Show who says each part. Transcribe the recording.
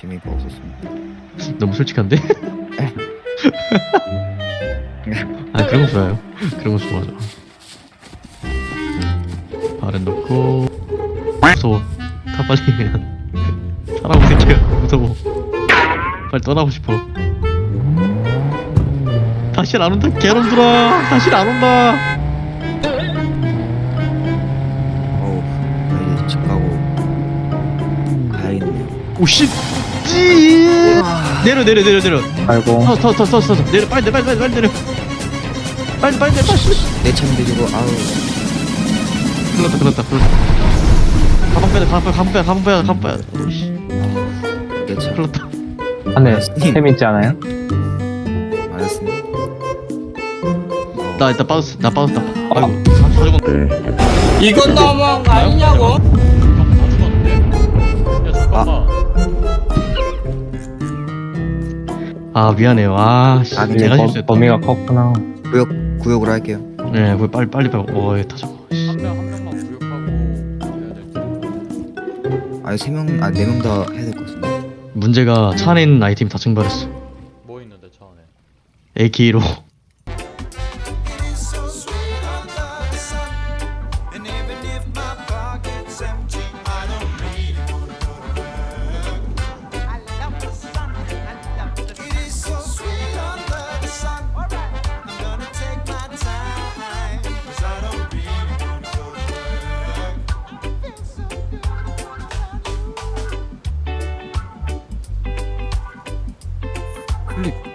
Speaker 1: 재미가 없었습니다.
Speaker 2: 너무 솔직한데? 아 그런 거 좋아요. 그런 거 좋아 좋아 발은 넣고 무서워. 다 빨리 그냥 사람 새끼야 무서워. 빨리 떠나고 싶어. 다시 안 온다 개놈들아. 다시 안 온다.
Speaker 1: 어우, 나 이제 집 가고 가야겠네요.
Speaker 2: 오씨 찌 내려 내려 내려 내려.
Speaker 3: 아이고.
Speaker 2: 더더더더 내려 빨리 내려 빨리 빨리 빨리 내려. 빨리 빨리 내려 빨리.
Speaker 1: 내 차는 데리고 아우.
Speaker 2: 불렀다 불렀다 불렀다. 가방 빼야 돼 가방 빼야 가방 빼야 가방 빼야 가방 빼야 오씨.
Speaker 1: 내 차.
Speaker 2: 불렀다.
Speaker 3: 안에 템 있지 않아요?
Speaker 1: 알았습니다.
Speaker 2: 나 일단 빠졌어 나 빠졌다. 아이고. 다 죽었네
Speaker 4: 이건 너무한 거 아니냐고?
Speaker 2: 아 미안해요. 아 씨,
Speaker 1: 아, 네,
Speaker 2: 내가
Speaker 3: 범-
Speaker 2: 실수했다.
Speaker 3: 범위가 컸구나.
Speaker 1: 구역 구역으로 할게요.
Speaker 2: 네 그거 빨리 빨리 빨리 어이 다 적어 씨.
Speaker 4: 한명 한 명만 구역하고 해야 될지
Speaker 1: 아니 세 명, 아 네 명 다 해야 될 것 같은데.
Speaker 2: 문제가 차 안에 있는 아이템이 다 증발했어.
Speaker 4: 뭐 있는데 차 안에?
Speaker 2: AK로
Speaker 1: plus.